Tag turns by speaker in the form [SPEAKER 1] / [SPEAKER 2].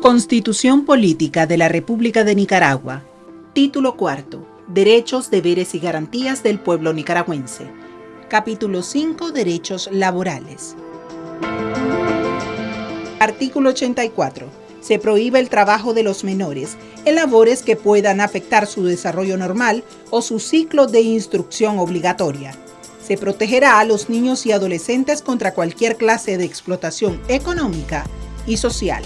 [SPEAKER 1] Constitución Política de la República de Nicaragua. Título cuarto. Derechos, deberes y garantías del pueblo nicaragüense. Capítulo 5. Derechos laborales. Artículo 84. Se prohíbe el trabajo de los menores en labores que puedan afectar su desarrollo normal o su ciclo de instrucción obligatoria. Se protegerá a los niños y adolescentes contra cualquier clase de explotación económica y social.